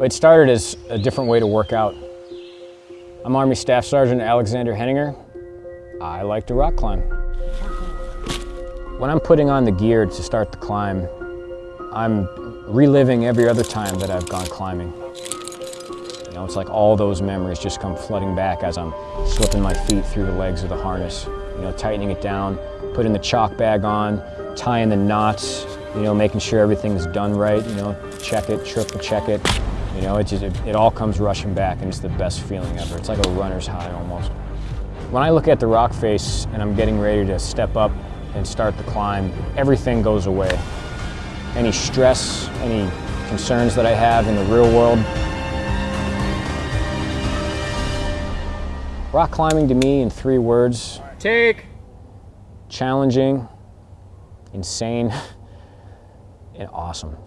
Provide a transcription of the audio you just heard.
It started as a different way to work out. I'm Army Staff Sergeant Alexander Henninger. I like to rock climb. When I'm putting on the gear to start the climb, I'm reliving every other time that I've gone climbing. You know, it's like all those memories just come flooding back as I'm slipping my feet through the legs of the harness, you know, tightening it down, putting the chalk bag on, tying the knots, you know, making sure everything's done right, you know, check it, triple check it. You know, it just, it, it all comes rushing back and it's the best feeling ever. It's like a runner's high almost. When I look at the rock face and I'm getting ready to step up and start the climb, everything goes away. Any stress, any concerns that I have in the real world, Rock climbing to me in three words. Take. Challenging, insane, and awesome.